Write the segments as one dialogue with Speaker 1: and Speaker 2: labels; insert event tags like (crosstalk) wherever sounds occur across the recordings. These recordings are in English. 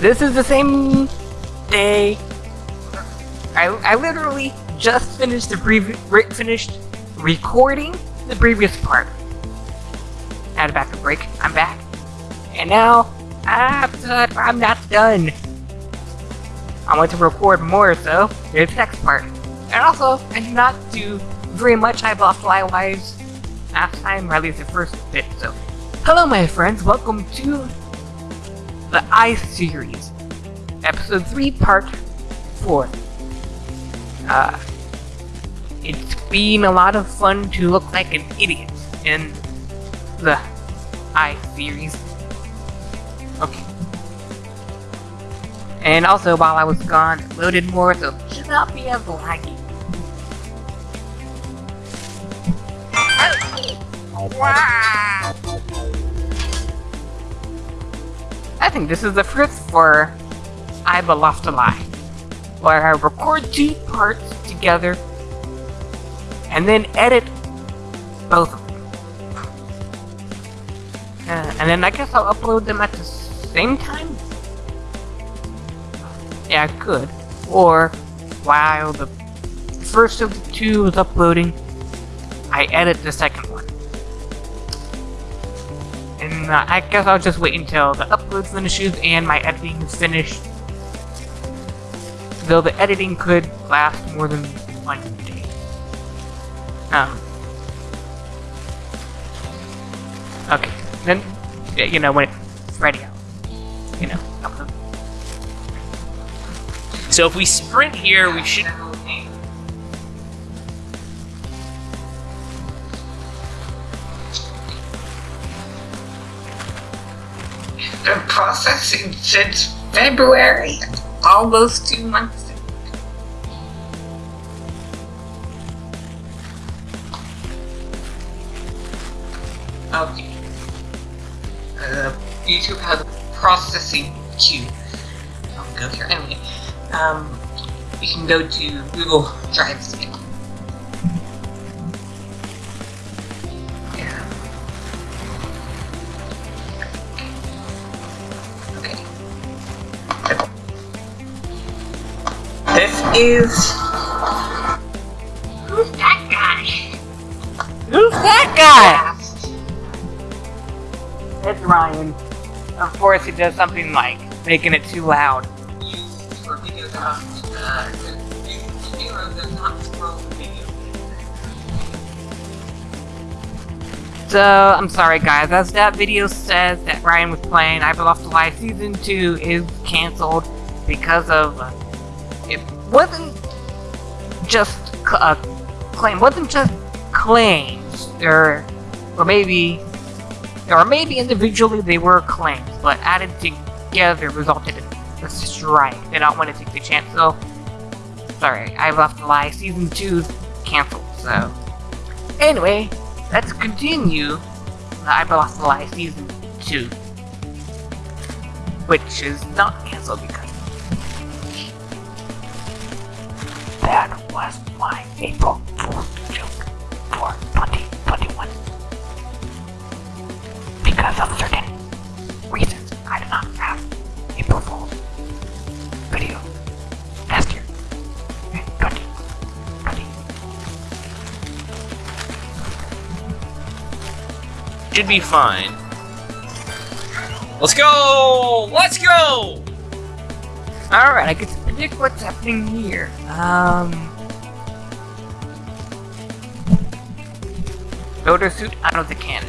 Speaker 1: this is the same day. I, I literally just finished the previous re finished recording the previous part. Had a backup break. I'm back, and now I'm done. I'm not done. I want to record more, so here's the next part. And also, I did not do very much I lost wise last time, or at least the first bit, so. Hello my friends, welcome to the I series, episode 3, part 4. Uh, it's been a lot of fun to look like an idiot in the I series. Okay. And also, while I was gone, it loaded more, so it should not be as laggy. I think this is the first for I Have Lost a Lie, where I record two parts together and then edit both of them. Uh, and then I guess I'll upload them at the same time? Yeah, I could. Or, while the first of the two is uploading, I edit the second one. Uh, I guess I'll just wait until the upload finishes and my editing is finished. Though the editing could last more than one day. Um. Okay, then, you know, when it's ready out. You know, upload.
Speaker 2: So if we sprint here, we should...
Speaker 1: Been processing since February, almost two months. Okay. Uh, YouTube has a processing queue. I'll go here anyway. Um, you can go to Google Drive is. Who's that guy? Who's that guy? It's Ryan. Of course, he does something like making it too loud. For videos about zero does not scroll the video. So, I'm sorry guys, as that video says that Ryan was playing I Lost a Lie Season 2 is cancelled because of... It wasn't just a uh, claim, wasn't just claims, or, or maybe or maybe individually they were claims, but added together resulted in a strike. They don't want to take the chance, so... Sorry, I left a lie. Season 2's cancelled, so... Anyway, let's continue the I Lost a Lie Season 2. Which is not cancelled because... That was my April Fool's joke for 2021 because of certain reasons, I did not have April Fool's video last year. 20, 20.
Speaker 2: Should be fine. Let's go! Let's go!
Speaker 1: Alright, I get to predict what's happening here. Um... Builder suit out of the cannon.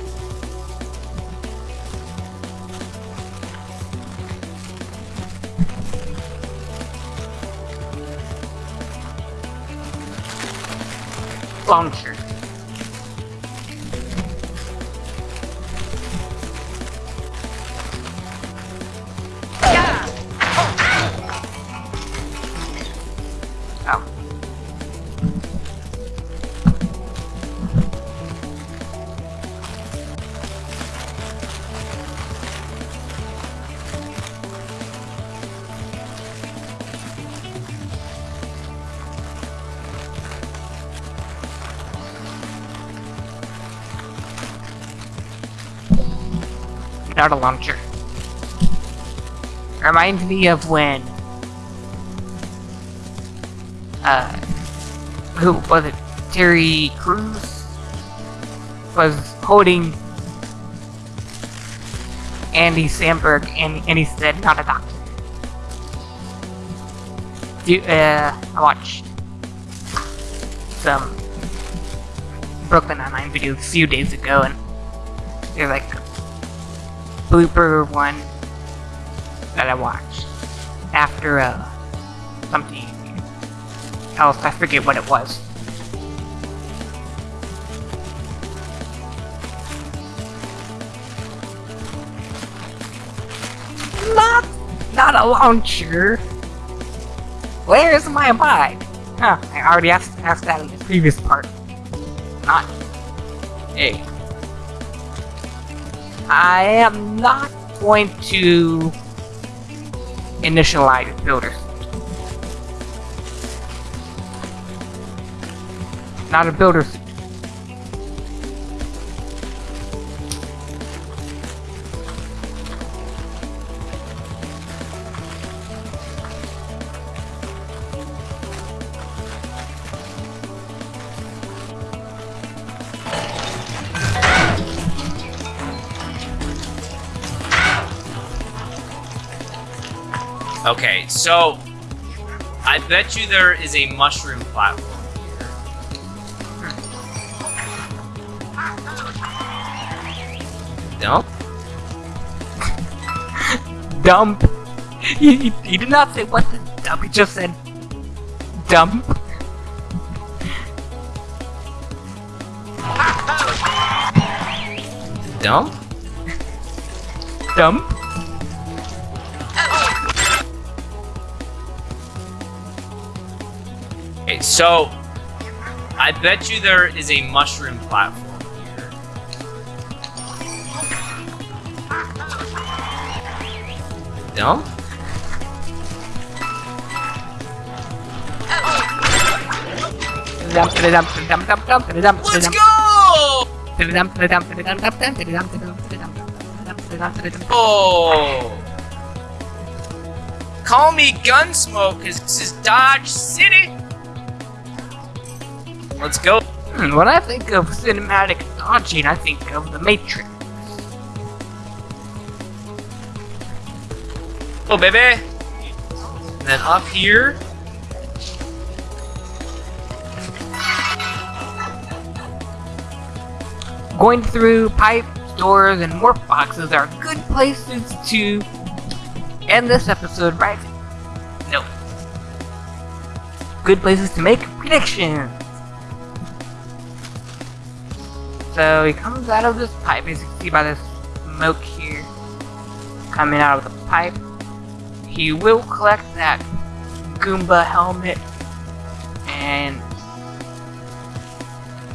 Speaker 1: launcher. Not a launcher. reminds me of when uh who was it Terry Crews was holding Andy Samberg and, and he said not a doctor. Do, uh, I watched some Brooklyn Nine-Nine videos a few days ago and they're like blooper one that I watched after uh, something else. I forget what it was. Not, not a launcher. Where's my bike? Huh, I already asked, asked that in the previous part. Not. Hey. I am not going to initialize builders. Not a builder
Speaker 2: Okay, so I bet you there is a mushroom platform here.
Speaker 1: Dump. He, he, he did not say what the dump. He just said dump.
Speaker 2: Dump?
Speaker 1: Dump.
Speaker 2: So I bet you there is a mushroom platform here. Dump? Let's go! Oh! Call me Gunsmoke, cause this is Dodge City! Let's go. (clears throat)
Speaker 1: When I think of cinematic dodging, I think of the Matrix.
Speaker 2: Oh, baby! And then up here.
Speaker 1: Going through pipes, doors, and morph boxes are good places to end this episode, right? No. Good places to make predictions. So he comes out of this pipe, as you can see by this smoke here, coming out of the pipe. He will collect that Goomba helmet and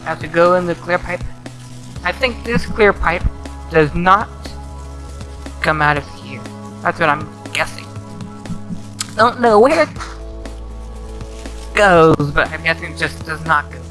Speaker 1: have to go in the clear pipe. I think this clear pipe does not come out of here. That's what I'm guessing. Don't know where it goes, but I'm guessing it just does not go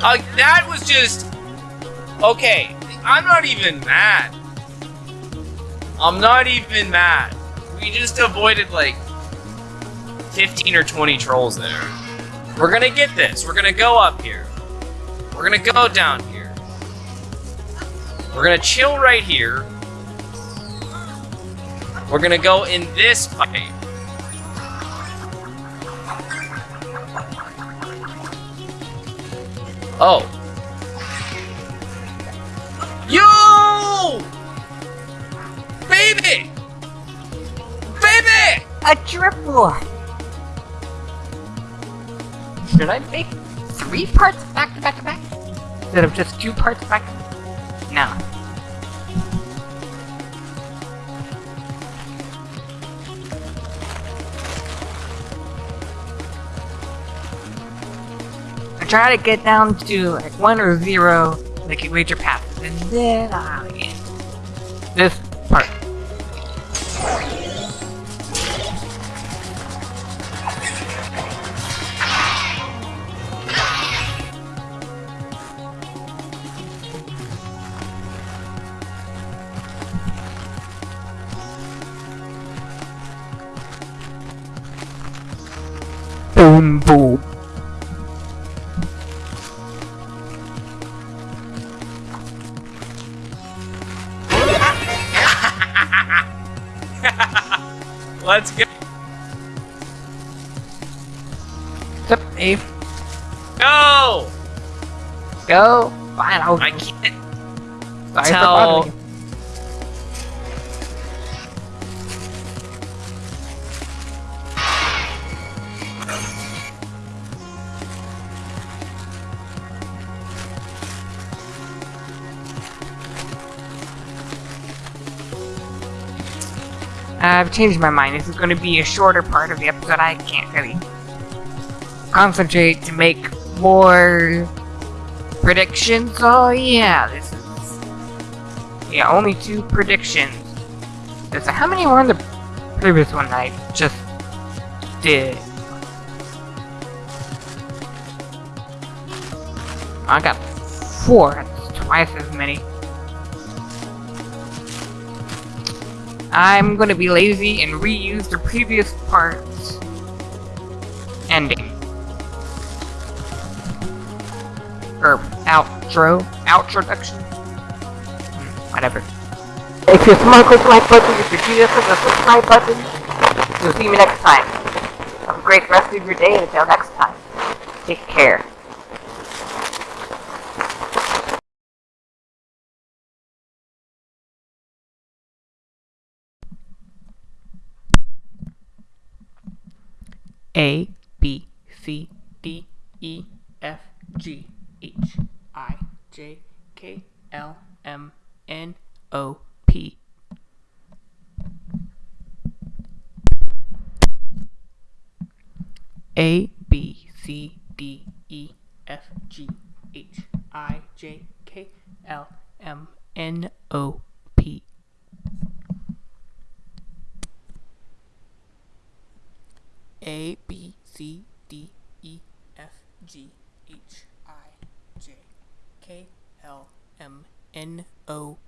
Speaker 2: Uh, that was just... Okay, I'm not even mad. I'm not even mad. We just avoided like 15 or 20 trolls there. We're gonna get this. We're gonna go up here. We're gonna go down here. We're gonna chill right here. We're gonna go in this pipe. Oh. Yo! Baby! Baby!
Speaker 1: A triple! Should I make three parts back to back to back? Instead of just two parts back? Try to get down to like one or zero, like a major path, and then I'll this part. Boom boom.
Speaker 2: Go! Go.
Speaker 1: Fine, I'll
Speaker 2: I can't.
Speaker 1: sorry
Speaker 2: tell-
Speaker 1: bothering you. Uh, I've changed my mind. This is going to be a shorter part of the episode. I can't really concentrate to make more predictions. Oh yeah, this is yeah only two predictions. This how many were in the previous one I just did? I got four. That's twice as many. I'm gonna be lazy and reuse the previous part's ending. Or outro. Outroduction. Whatever. If you smoke with like button, if you do this with the subscribe button, you'll see me next time. Have a great rest of your day and until next time. Take care. A B C D E F G H I J K L M N O P. A B C D E F G H I J K L M N O P. A B C D E F G H I J K L M N O